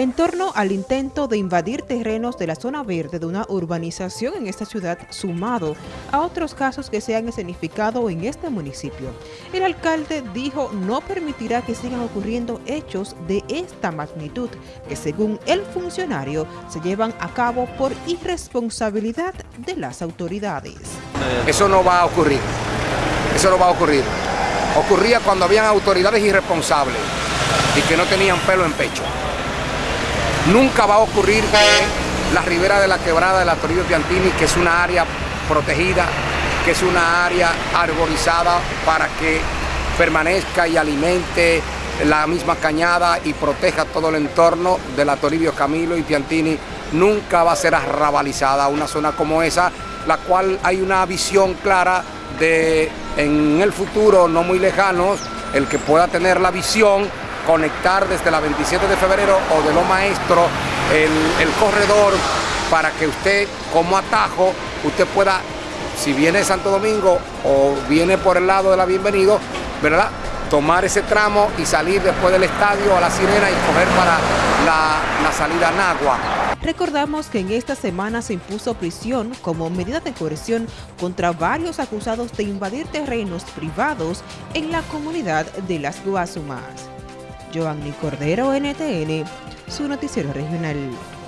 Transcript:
en torno al intento de invadir terrenos de la zona verde de una urbanización en esta ciudad, sumado a otros casos que se han escenificado en este municipio. El alcalde dijo no permitirá que sigan ocurriendo hechos de esta magnitud, que según el funcionario se llevan a cabo por irresponsabilidad de las autoridades. Eso no va a ocurrir, eso no va a ocurrir. Ocurría cuando habían autoridades irresponsables y que no tenían pelo en pecho. Nunca va a ocurrir que la ribera de la quebrada de la Toribio Piantini, que es una área protegida, que es una área arborizada para que permanezca y alimente la misma cañada y proteja todo el entorno de la Toribio Camilo y Piantini, nunca va a ser arrabalizada una zona como esa, la cual hay una visión clara de en el futuro, no muy lejano, el que pueda tener la visión conectar desde la 27 de febrero o de lo maestro el, corredor para que usted como atajo, usted pueda, si viene de Santo Domingo o viene por el lado de la Bienvenido, ¿verdad? tomar ese tramo y salir después del estadio a la Sirena y coger para la, la salida a Nagua. Recordamos que en esta semana se impuso prisión como medida de coerción contra varios acusados de invadir terrenos privados en la comunidad de Las Guasumas. Giovanni Cordero, NTN, su noticiero regional.